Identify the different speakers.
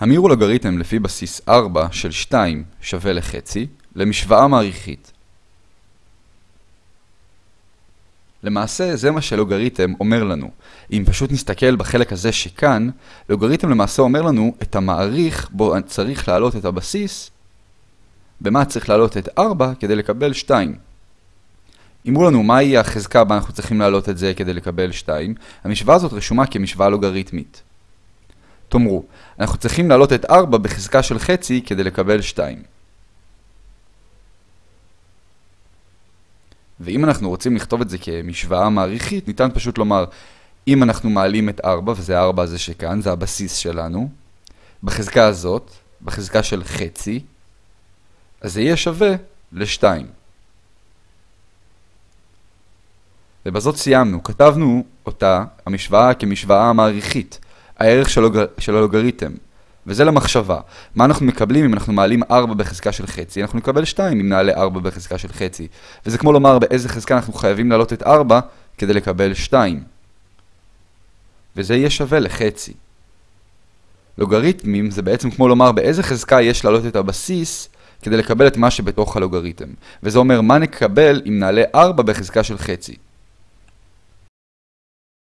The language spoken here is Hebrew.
Speaker 1: המירו לוגריתם לפי בסיס 4 של 2 שווה לחצי למשוואה מעריכית. למעשה זה מה שלוגריתם אומר לנו. אם פשוט נסתכל בחלק הזה שכאן, לוגריתם למעשה אומר לנו את המעריך בו צריך להעלות את הבסיס, במה צריך להעלות את 4 כדי לקבל 2. אמרו לנו מהי החזקה בה אנחנו צריכים להעלות את זה כדי לקבל 2, המשוואה הזאת רשומה כמשוואה לוגריתמית. תאמרו, אנחנו צריכים להעלות את 4 בחזקה של חצי כדי לקבל 2. ואם אנחנו רוצים לכתוב את זה כמשוואה מעריכית, ניתן פשוט לומר, אם אנחנו מעלים את 4, וזה 4 הזה שכאן, זה הבסיס שלנו, בחזקה הזאת, בחזקה של חצי, אז זה יהיה שווה ל-2. ובזאת סיימנו, כתבנו אותה, המשוואה, כמשוואה מעריכית. הערך של, לוג... של הלוגריתם. וזה למחשבה. מה אנחנו מקבלים אם אנחנו מעלים 4 בחזקה של חצי? אנחנו נקבל 2 אם נעלה 4 בחזקה של חצי. וזה כמו לומר באיזה חזקה אנחנו חייבים להעלות את 4 כדי לקבל 2. וזה יהיה שווה לחצי. לוגריתמים זה בעצם כמו לומר באיזה חזקה יש להעלות את הבסיס כדי לקבל את מה שבתוך הלוגריתם. וזה אומר מה נקבל אם נעלה 4 בחזקה של חצי.